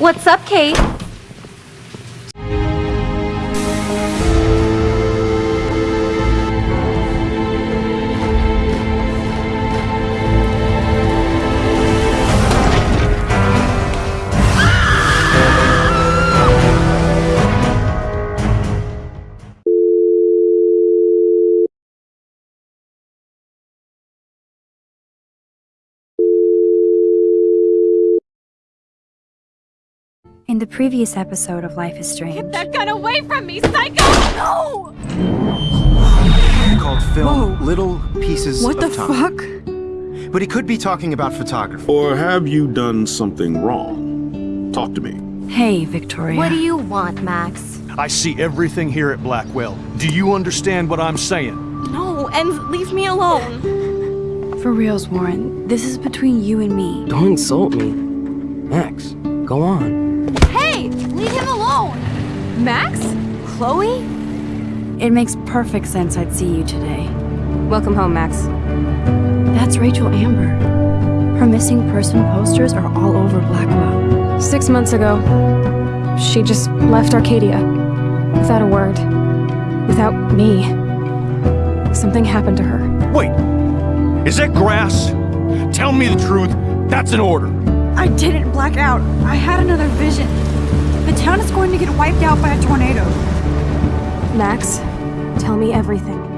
What's up, Kate? The previous episode of Life is Strange, Get that gun away from me, psycho! No! called film Little Pieces What the of Time. fuck? But he could be talking about photography. Or have you done something wrong? Talk to me. hey, Victoria. What do you want, Max? I see everything here at Blackwell. Do you understand what I'm saying? No, and leave me alone. For reals, Warren, this is between you and me. Don't insult me. Max, go on. Hey, leave him alone! Max? Chloe? It makes perfect sense I'd see you today. Welcome home, Max. That's Rachel Amber. Her missing person posters are all over Blackwell. Six months ago, she just left Arcadia. Without a word. Without me. Something happened to her. Wait, is that grass? Tell me the truth. That's an order. I didn't black out. I had another vision. The town is going to get wiped out by a tornado. Max, tell me everything.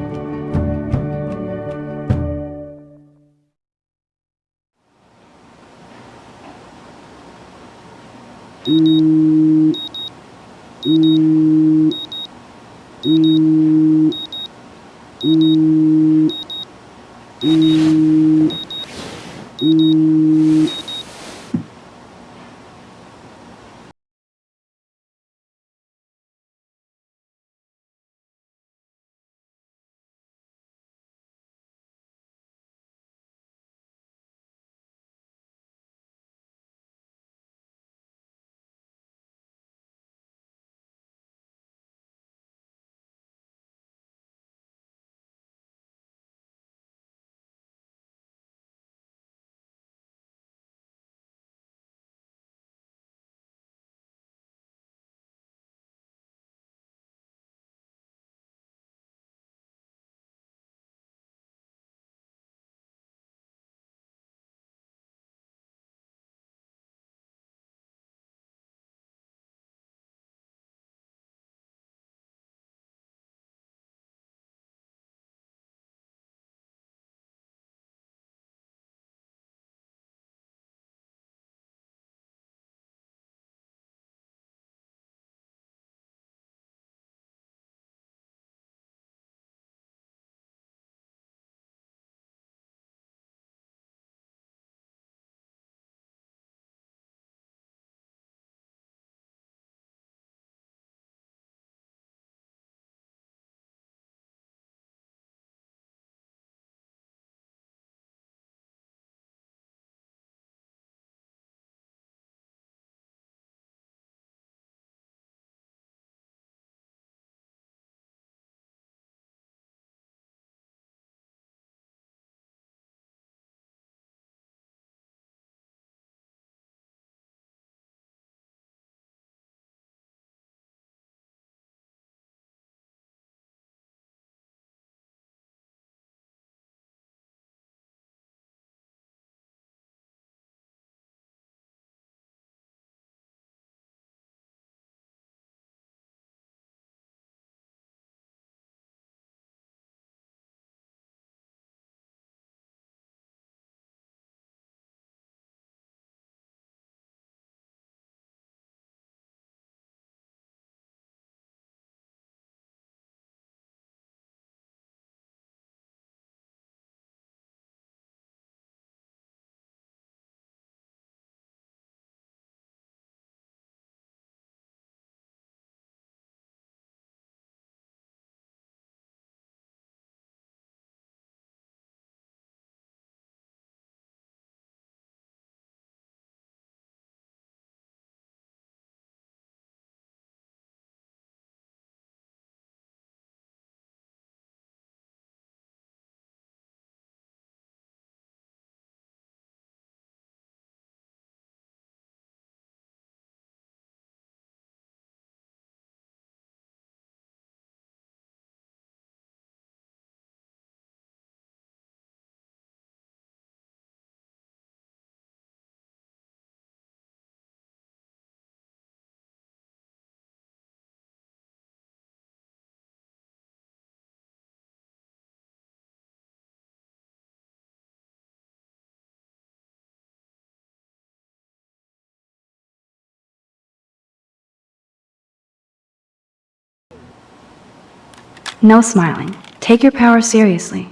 No smiling. Take your power seriously.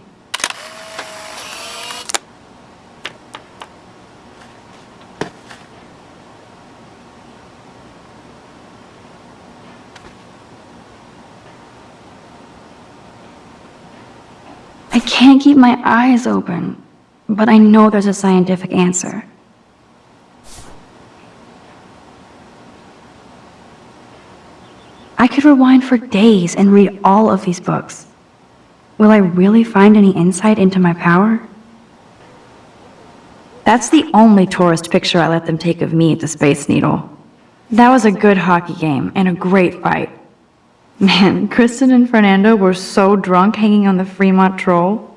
I can't keep my eyes open, but I know there's a scientific answer. I could rewind for days and read all of these books. Will I really find any insight into my power? That's the only tourist picture I let them take of me at the Space Needle. That was a good hockey game and a great fight. Man, Kristen and Fernando were so drunk hanging on the Fremont Troll.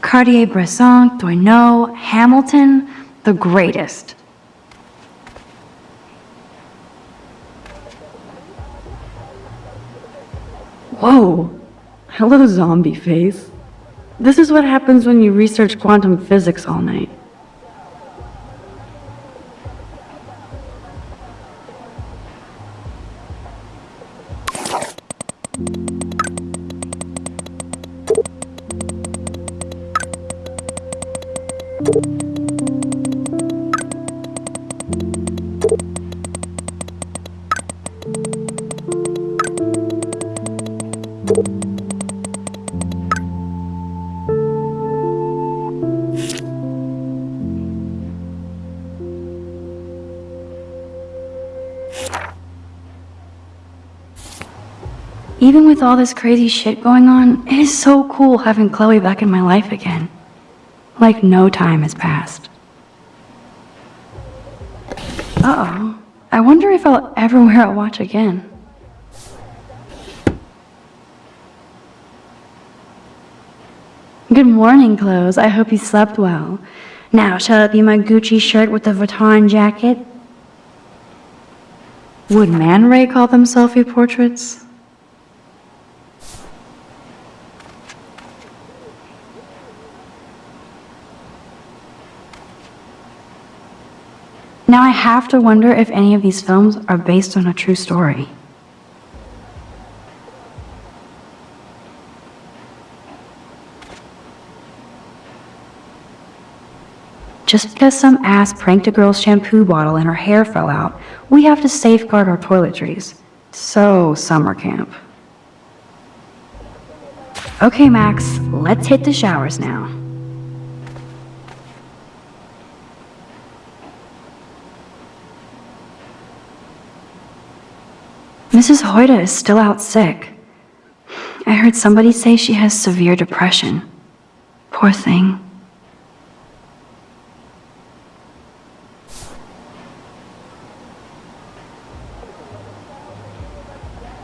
Cartier-Bresson, Doisneau, Hamilton, the greatest. Whoa! Hello, zombie face. This is what happens when you research quantum physics all night. With all this crazy shit going on, it is so cool having Chloe back in my life again. Like no time has passed. Uh-oh. I wonder if I'll ever wear a watch again. Good morning, clothes. I hope you slept well. Now, shall it be my Gucci shirt with the Vuitton jacket? Would Man Ray call them selfie portraits? Now I have to wonder if any of these films are based on a true story. Just because some ass pranked a girl's shampoo bottle and her hair fell out, we have to safeguard our toiletries. So, summer camp. Okay, Max, let's hit the showers now. Mrs. Hoyta is still out sick. I heard somebody say she has severe depression. Poor thing.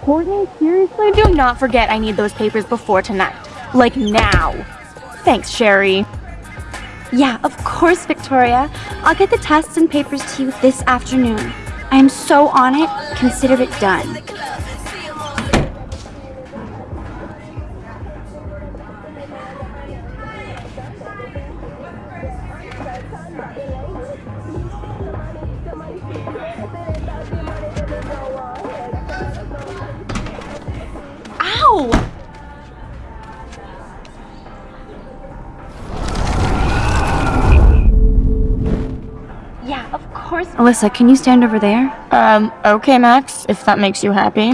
Courtney, seriously? Do not forget I need those papers before tonight. Like now. Thanks, Sherry. Yeah, of course, Victoria. I'll get the tests and papers to you this afternoon. I am so on it, consider it done. Alyssa, can you stand over there? Um, okay, Max, if that makes you happy.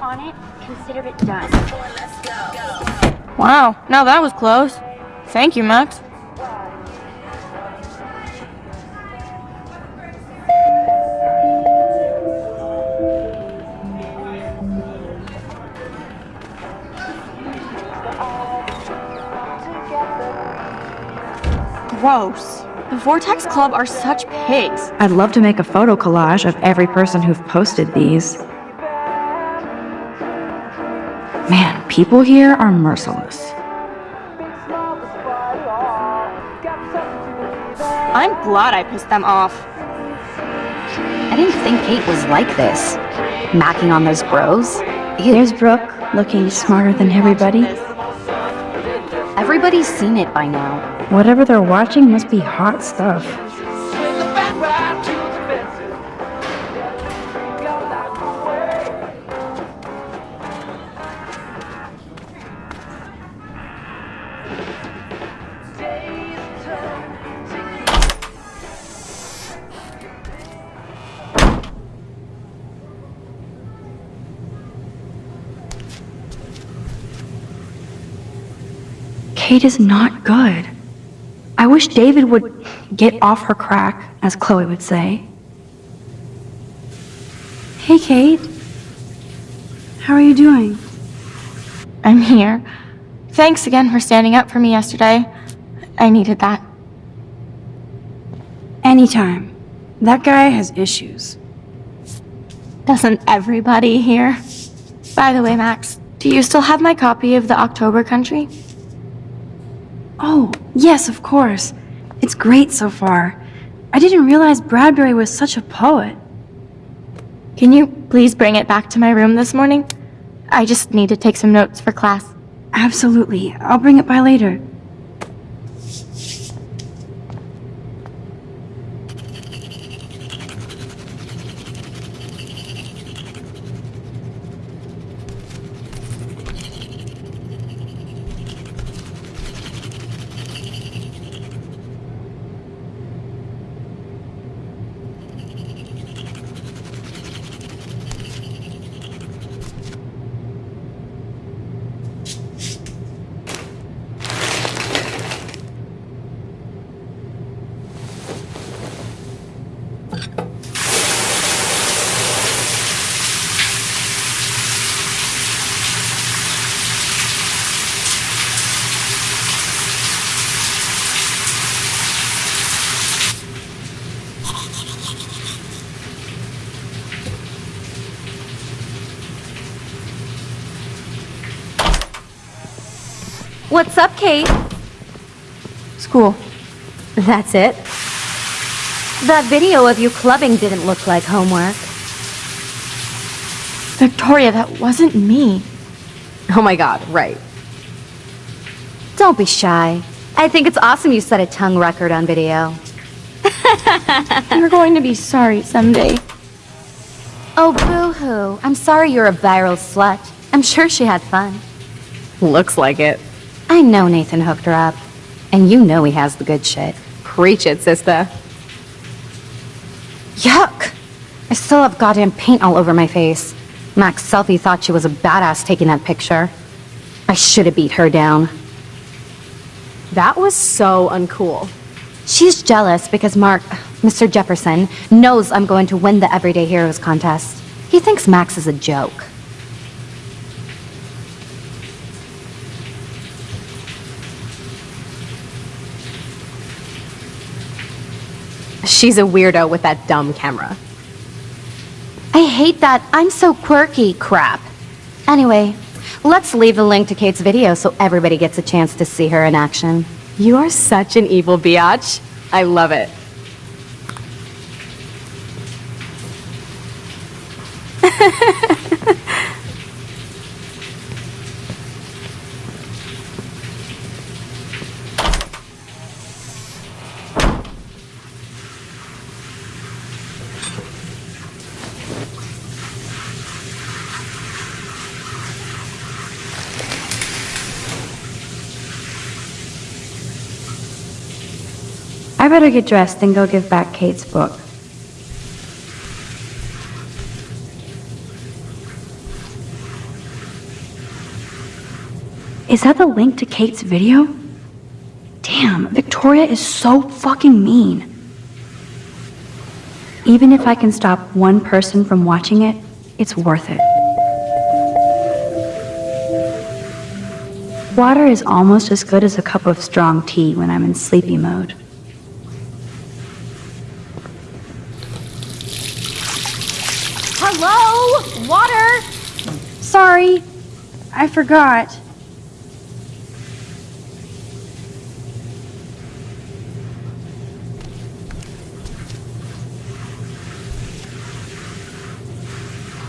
On it, consider it done. Wow, now that was close. Thank you, Max. Gross. Vortex Club are such pigs. I'd love to make a photo collage of every person who've posted these. Man, people here are merciless. I'm glad I pissed them off. I didn't think Kate was like this. Macking on those bros. There's Brooke, looking smarter than everybody. Everybody's seen it by now. Whatever they're watching must be hot stuff. Kate is not good. I wish David would get off her crack, as Chloe would say. Hey, Kate. How are you doing? I'm here. Thanks again for standing up for me yesterday. I needed that. Anytime. That guy has issues. Doesn't everybody here? By the way, Max, do you still have my copy of The October Country? Oh, yes, of course. It's great so far. I didn't realize Bradbury was such a poet. Can you please bring it back to my room this morning? I just need to take some notes for class. Absolutely. I'll bring it by later. What's up, Kate? School. That's it? That video of you clubbing didn't look like homework. Victoria, that wasn't me. Oh my god, right. Don't be shy. I think it's awesome you set a tongue record on video. You're going to be sorry someday. Oh, boo-hoo. I'm sorry you're a viral slut. I'm sure she had fun. Looks like it. I know Nathan hooked her up. And you know he has the good shit. Preach it, sister. Yuck! I still have goddamn paint all over my face. Max Selfie thought she was a badass taking that picture. I should have beat her down. That was so uncool. She's jealous because Mark, Mr. Jefferson, knows I'm going to win the Everyday Heroes contest. He thinks Max is a joke. She's a weirdo with that dumb camera. I hate that I'm so quirky crap. Anyway, let's leave the link to Kate's video so everybody gets a chance to see her in action. You are such an evil biatch. I love it. better get dressed and go give back Kate's book. Is that the link to Kate's video? Damn, Victoria is so fucking mean. Even if I can stop one person from watching it, it's worth it. Water is almost as good as a cup of strong tea when I'm in sleepy mode. Hello? Water? Sorry, I forgot.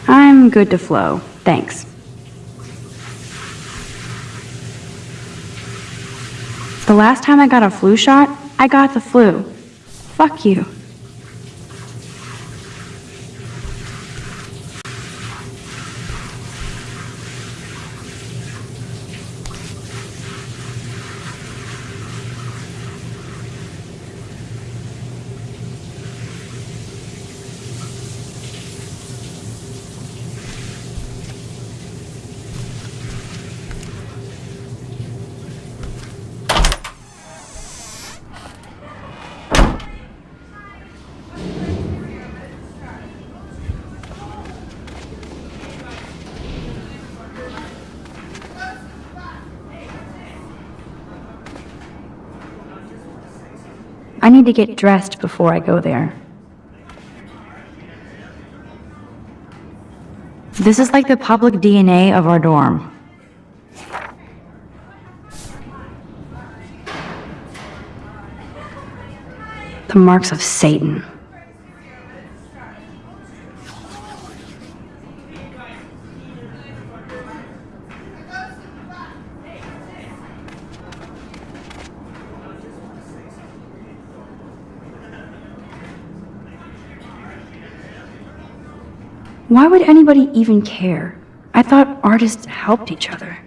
I'm good to flow, thanks. The last time I got a flu shot, I got the flu. Fuck you. I need to get dressed before I go there. This is like the public DNA of our dorm. The marks of Satan. Would anybody even care? I thought artists helped each other.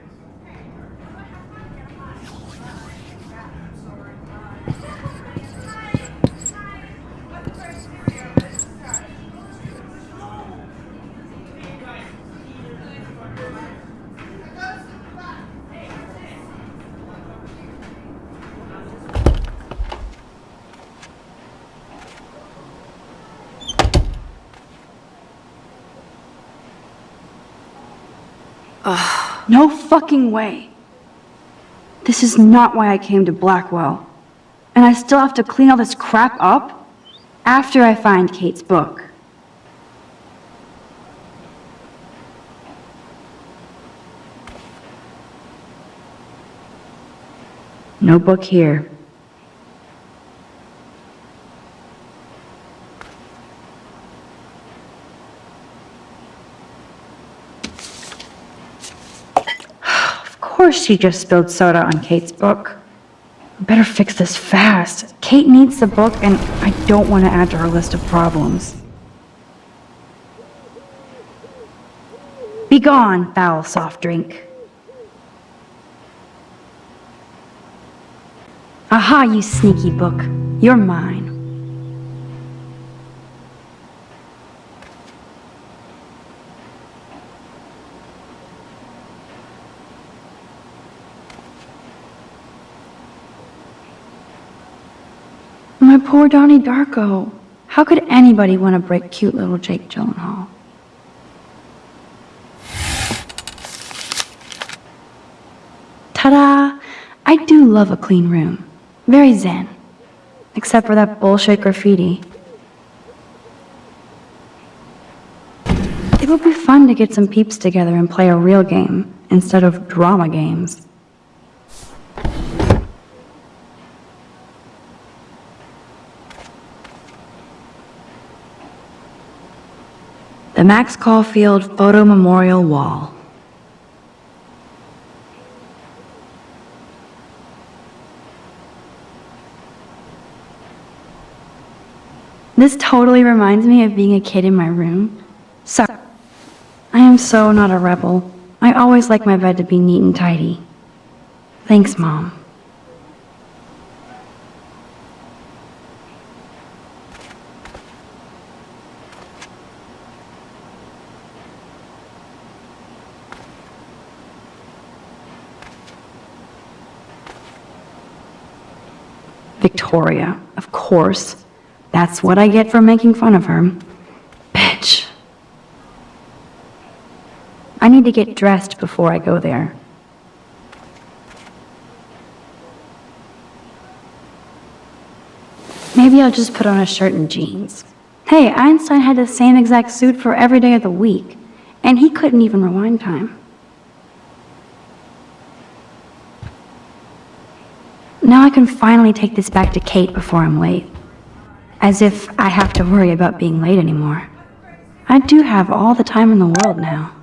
Ugh, no fucking way. This is not why I came to Blackwell. And I still have to clean all this crap up after I find Kate's book. No book here. Of course she just spilled soda on Kate's book. Better fix this fast. Kate needs the book, and I don't want to add to her list of problems. Be gone, foul soft drink. Aha, you sneaky book. You're mine. My poor Donnie Darko. How could anybody want to break cute little Jake Gyllenhaal? Ta-da! I do love a clean room. Very zen. Except for that bullshit graffiti. It would be fun to get some peeps together and play a real game instead of drama games. The Max Caulfield Photo Memorial Wall. This totally reminds me of being a kid in my room. So, I am so not a rebel. I always like my bed to be neat and tidy. Thanks, Mom. Victoria, of course. That's what I get for making fun of her. Bitch. I need to get dressed before I go there. Maybe I'll just put on a shirt and jeans. Hey, Einstein had the same exact suit for every day of the week, and he couldn't even rewind time. Now I can finally take this back to Kate before I'm late. As if I have to worry about being late anymore. I do have all the time in the world now.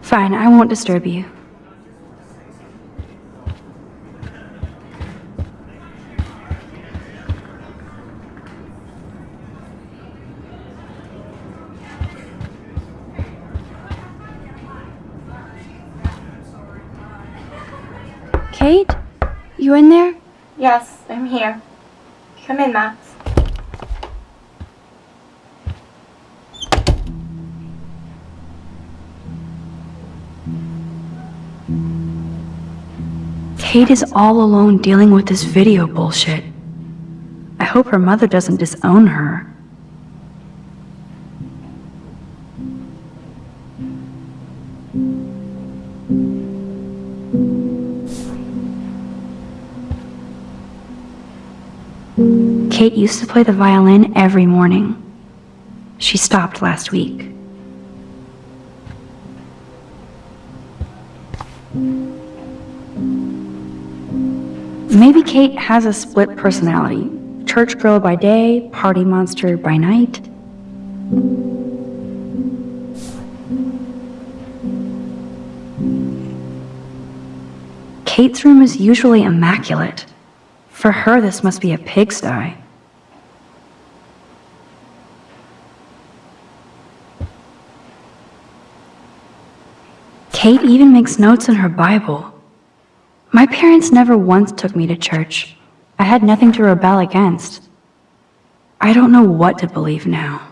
Fine, I won't disturb you. Kate? You in there? Yes, I'm here. Come in, Max. Kate is all alone dealing with this video bullshit. I hope her mother doesn't disown her. Kate used to play the violin every morning. She stopped last week. Maybe Kate has a split personality. Church girl by day, party monster by night. Kate's room is usually immaculate. For her, this must be a pigsty. Kate even makes notes in her Bible. My parents never once took me to church. I had nothing to rebel against. I don't know what to believe now.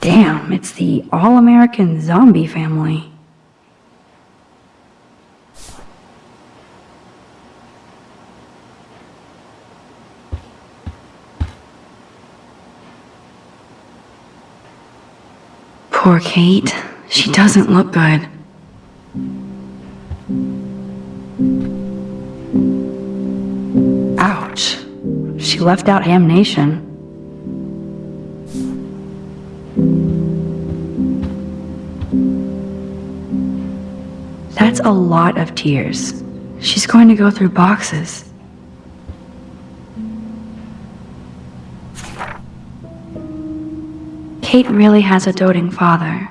Damn, it's the all American zombie family. Poor Kate. She doesn't look good. Ouch. She left out Ham Nation. That's a lot of tears. She's going to go through boxes. Kate really has a doting father.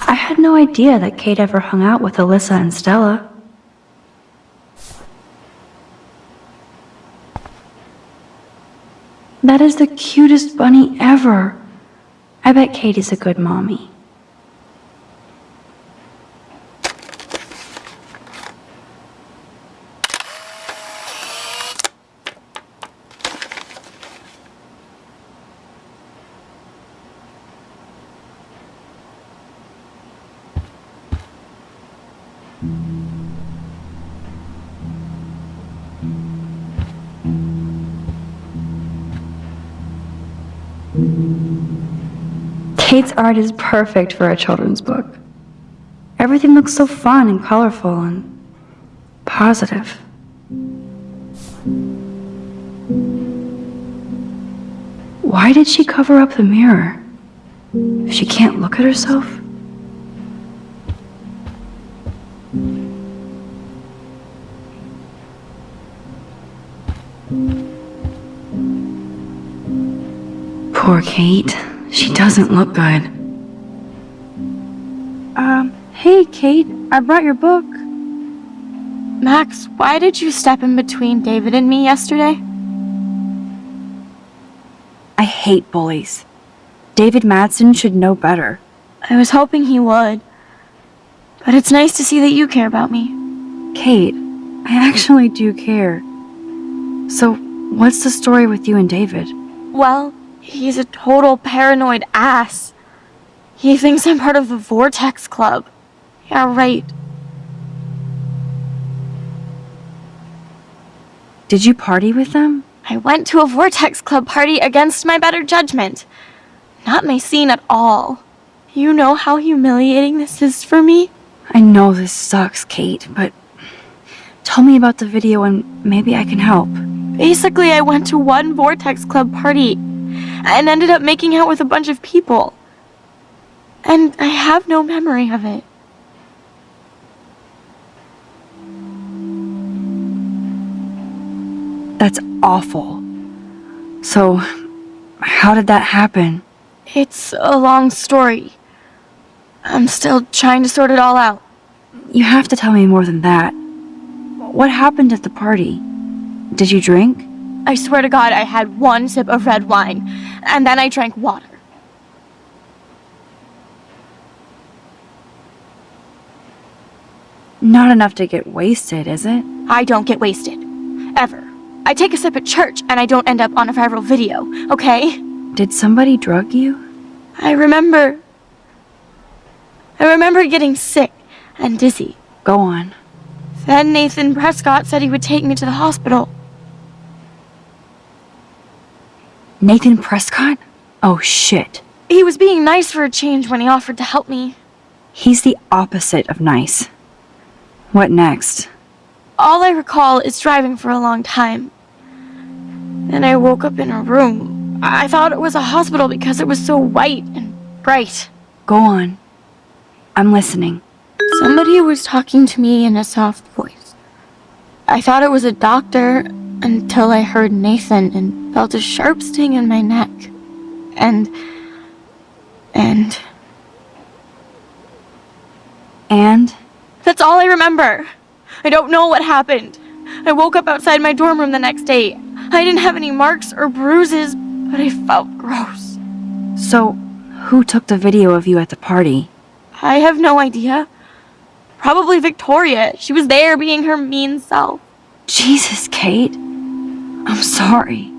I had no idea that Kate ever hung out with Alyssa and Stella. That is the cutest bunny ever. I bet Katie's a good mommy. Kate's art is perfect for a children's book. Everything looks so fun and colorful and positive. Why did she cover up the mirror? She can't look at herself? Poor Kate. She doesn't look good. Um, hey, Kate. I brought your book. Max, why did you step in between David and me yesterday? I hate bullies. David Madsen should know better. I was hoping he would. But it's nice to see that you care about me. Kate, I actually do care. So, what's the story with you and David? Well, he's a total paranoid ass. He thinks I'm part of the Vortex Club. Yeah, right. Did you party with them? I went to a Vortex Club party against my better judgment. Not my scene at all. You know how humiliating this is for me? I know this sucks, Kate, but tell me about the video and maybe I can help. Basically, I went to one Vortex Club party and ended up making out with a bunch of people. And I have no memory of it. That's awful. So, how did that happen? It's a long story. I'm still trying to sort it all out. You have to tell me more than that. What happened at the party? Did you drink? I swear to God, I had one sip of red wine, and then I drank water. Not enough to get wasted, is it? I don't get wasted. Ever. I take a sip at church, and I don't end up on a viral video, okay? Did somebody drug you? I remember. I remember getting sick and dizzy. Go on. Then Nathan Prescott said he would take me to the hospital. Nathan Prescott? Oh shit. He was being nice for a change when he offered to help me. He's the opposite of nice. What next? All I recall is driving for a long time. Then I woke up in a room. I thought it was a hospital because it was so white and bright. Go on. I'm listening. Somebody was talking to me in a soft voice. I thought it was a doctor until I heard Nathan and felt a sharp sting in my neck. And. and. And? That's all I remember. I don't know what happened. I woke up outside my dorm room the next day. I didn't have any marks or bruises, but I felt gross. So, who took the video of you at the party? I have no idea. Probably Victoria. She was there being her mean self. Jesus, Kate. I'm sorry.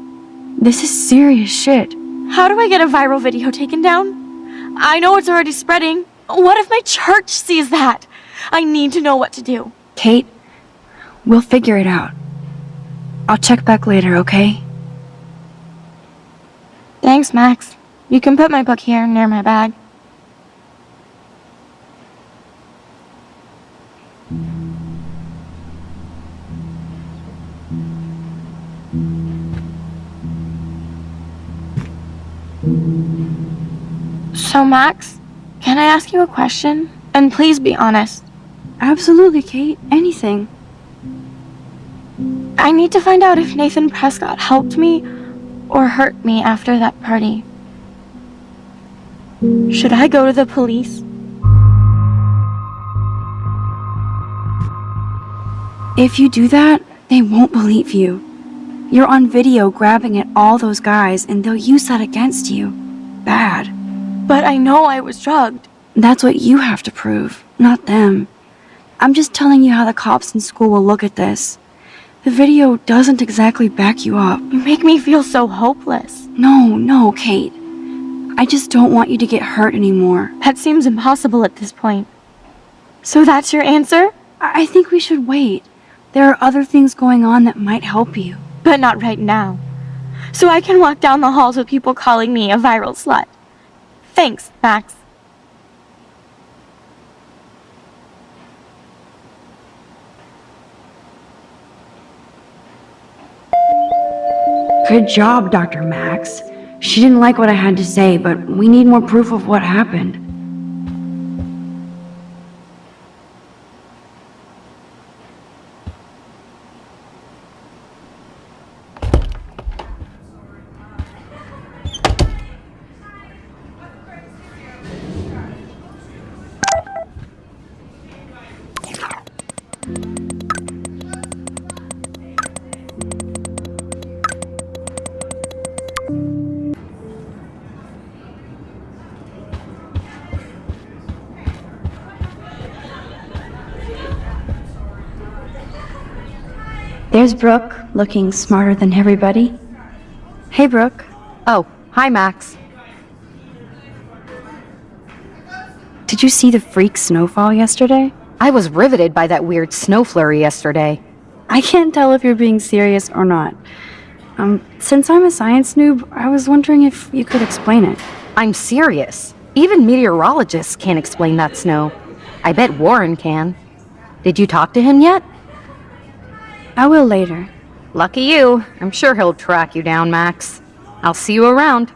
This is serious shit. How do I get a viral video taken down? I know it's already spreading. What if my church sees that? I need to know what to do. Kate, we'll figure it out. I'll check back later, okay? Thanks, Max. You can put my book here near my bag. So, Max, can I ask you a question? And please be honest. Absolutely, Kate. Anything. I need to find out if Nathan Prescott helped me or hurt me after that party. Should I go to the police? If you do that, they won't believe you. You're on video grabbing at all those guys, and they'll use that against you. Bad. But I know I was drugged. That's what you have to prove, not them. I'm just telling you how the cops in school will look at this. The video doesn't exactly back you up. You make me feel so hopeless. No, no, Kate. I just don't want you to get hurt anymore. That seems impossible at this point. So that's your answer? I, I think we should wait. There are other things going on that might help you. But not right now. So I can walk down the halls with people calling me a viral slut. Thanks, Max. Good job, Dr. Max. She didn't like what I had to say, but we need more proof of what happened. Brooke, looking smarter than everybody. Hey, Brooke. Oh, hi, Max. Did you see the freak snowfall yesterday? I was riveted by that weird snow flurry yesterday. I can't tell if you're being serious or not. Um, since I'm a science noob, I was wondering if you could explain it. I'm serious. Even meteorologists can't explain that snow. I bet Warren can. Did you talk to him yet? I will later. Lucky you. I'm sure he'll track you down, Max. I'll see you around.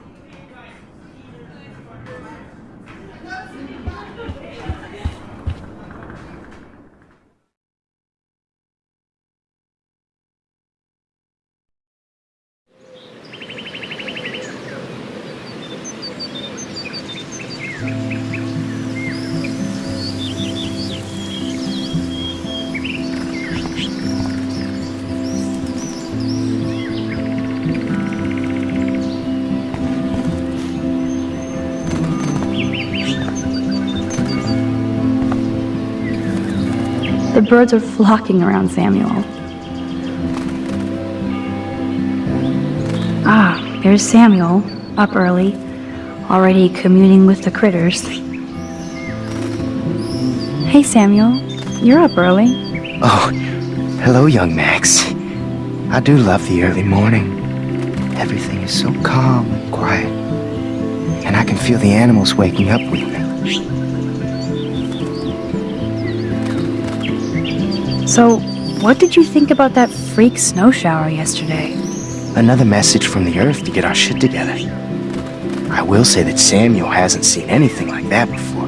Birds are flocking around Samuel. Ah, there's Samuel, up early, already communing with the critters. Hey, Samuel, you're up early. Oh, hello, young Max. I do love the early morning. Everything is so calm and quiet. And I can feel the animals waking up with me. So, what did you think about that freak snow shower yesterday? Another message from the Earth to get our shit together. I will say that Samuel hasn't seen anything like that before.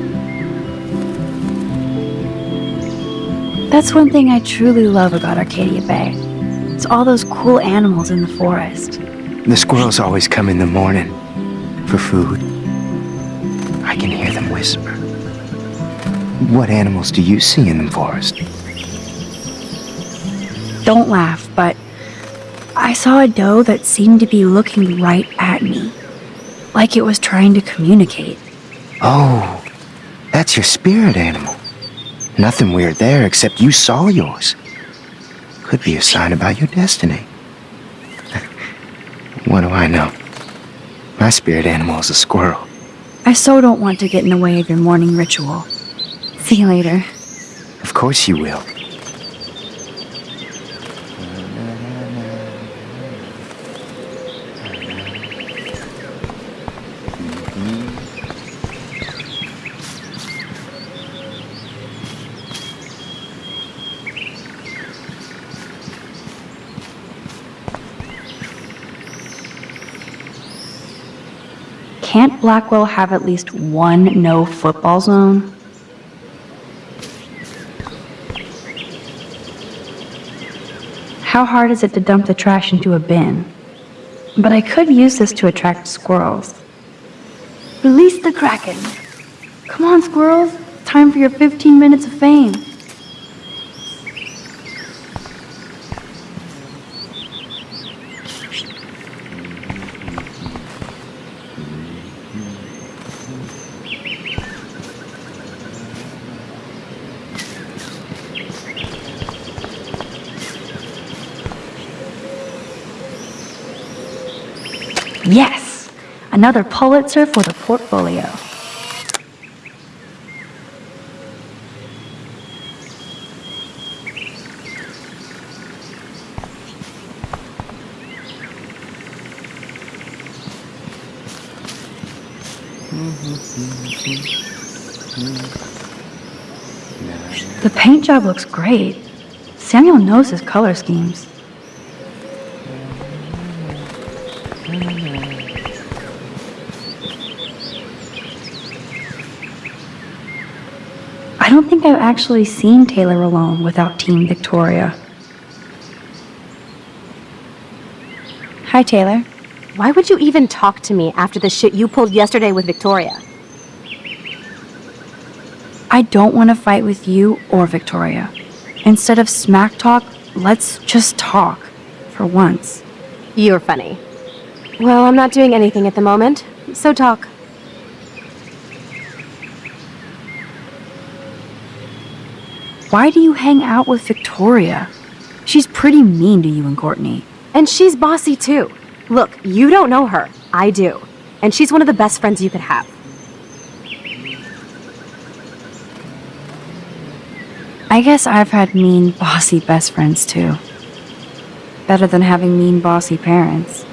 That's one thing I truly love about Arcadia Bay. It's all those cool animals in the forest. The squirrels always come in the morning for food. I can hear them whisper. What animals do you see in the forest? Don't laugh, but I saw a doe that seemed to be looking right at me. Like it was trying to communicate. Oh, that's your spirit animal. Nothing weird there except you saw yours. Could be a sign about your destiny. what do I know? My spirit animal is a squirrel. I so don't want to get in the way of your morning ritual. See you later. Of course you will. Blackwell have at least one no football zone? How hard is it to dump the trash into a bin? But I could use this to attract squirrels. Release the Kraken! Come on, squirrels! Time for your 15 minutes of fame. Yes! Another Pulitzer for the portfolio. The paint job looks great. Samuel knows his color schemes. Actually seen Taylor alone without Team Victoria. Hi, Taylor. Why would you even talk to me after the shit you pulled yesterday with Victoria? I don't want to fight with you or Victoria. Instead of smack talk, let's just talk. For once. You're funny. Well, I'm not doing anything at the moment, so talk. Why do you hang out with Victoria? She's pretty mean to you and Courtney. And she's bossy too. Look, you don't know her. I do. And she's one of the best friends you could have. I guess I've had mean, bossy best friends too. Better than having mean, bossy parents.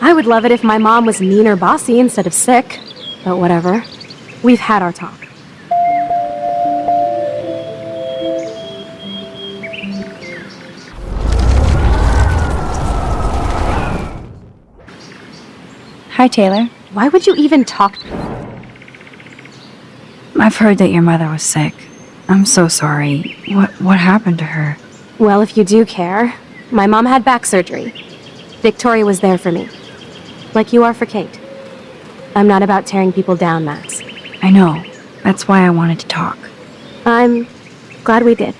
I would love it if my mom was mean or bossy instead of sick. But whatever. We've had our talk. Hi, Taylor. Why would you even talk? I've heard that your mother was sick. I'm so sorry. What what happened to her? Well, if you do care, my mom had back surgery. Victoria was there for me. Like you are for Kate. I'm not about tearing people down, Max. I know. That's why I wanted to talk. I'm glad we did.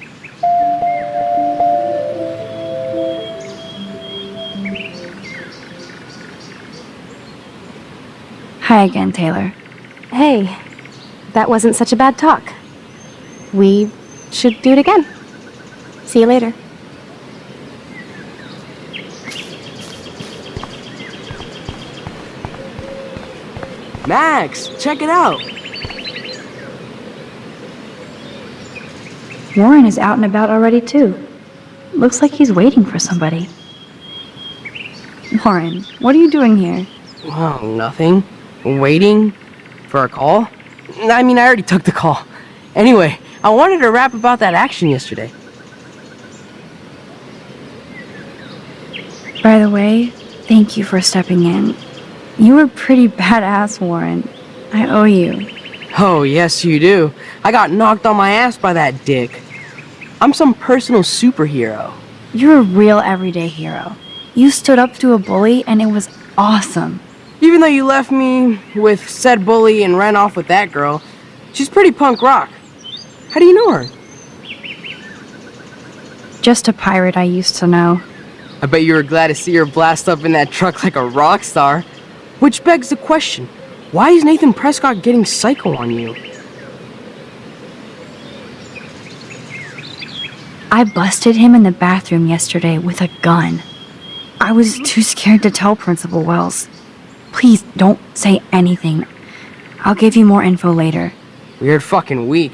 Hi again, Taylor. Hey, that wasn't such a bad talk. We should do it again. See you later. Max, check it out. Warren is out and about already, too. Looks like he's waiting for somebody. Warren, what are you doing here? Oh, nothing. Waiting for a call? I mean, I already took the call. Anyway, I wanted to rap about that action yesterday. By the way, thank you for stepping in. You were pretty badass, Warren. I owe you. Oh, yes, you do. I got knocked on my ass by that dick. I'm some personal superhero. You're a real everyday hero. You stood up to a bully and it was awesome. Even though you left me with said bully and ran off with that girl, she's pretty punk rock. How do you know her? Just a pirate I used to know. I bet you were glad to see her blast up in that truck like a rock star. Which begs the question, why is Nathan Prescott getting psycho on you? I busted him in the bathroom yesterday with a gun. I was too scared to tell Principal Wells. Please don't say anything. I'll give you more info later. Weird fucking week.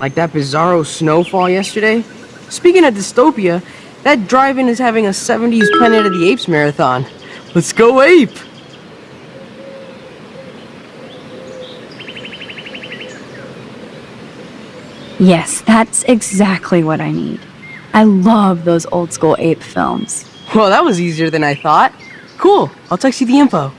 Like that bizarro snowfall yesterday. Speaking of dystopia, that drive-in is having a 70s Planet of the Apes marathon. Let's go ape! Yes, that's exactly what I need. I love those old school ape films. Well, that was easier than I thought. Cool, I'll text you the info.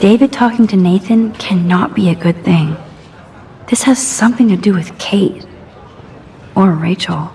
David talking to Nathan cannot be a good thing. This has something to do with Kate. Or Rachel.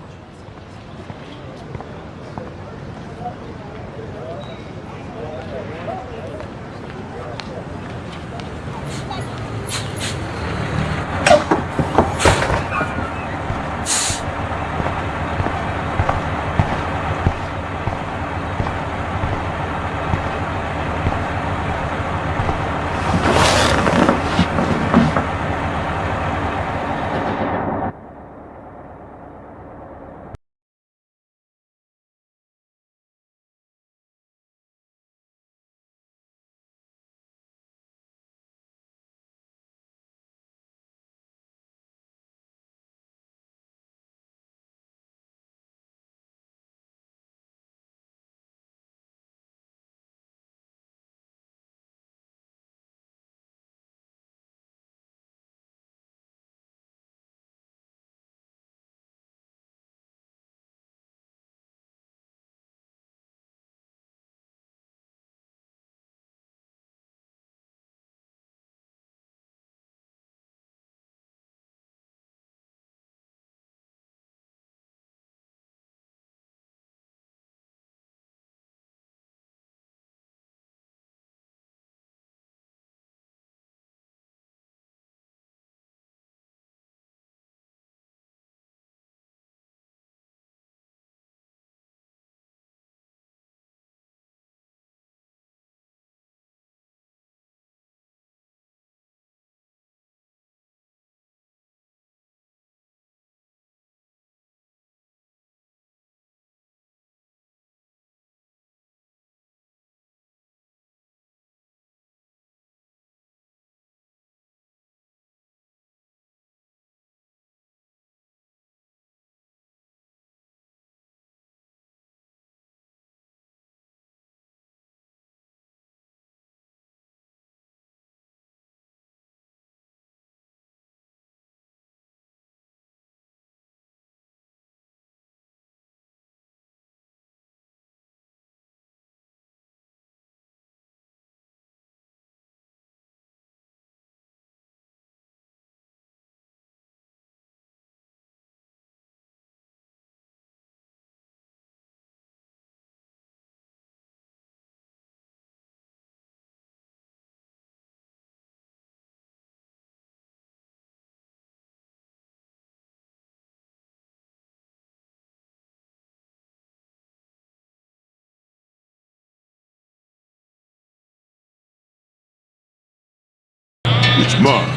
It's mine.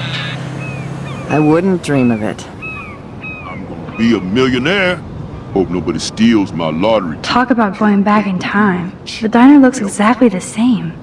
I wouldn't dream of it. I'm gonna be a millionaire. Hope nobody steals my lottery. Talk about going back in time. The diner looks exactly the same.